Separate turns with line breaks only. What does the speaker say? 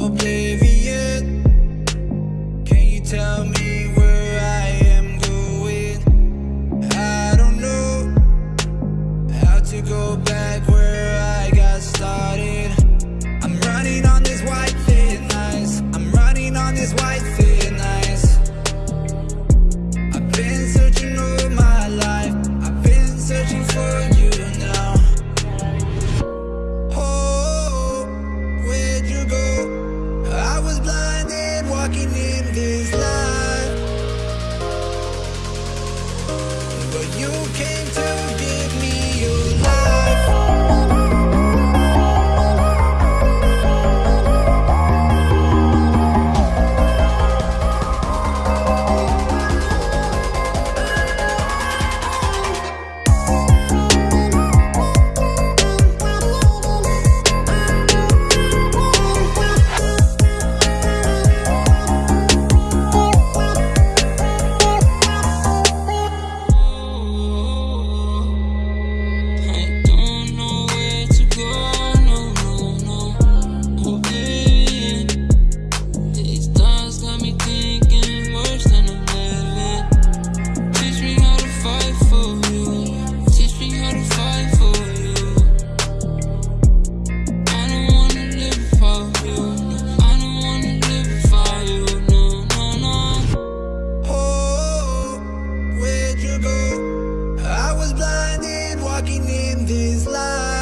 Oblivion. Can you tell? walking in this life, but you came to. walking in this light.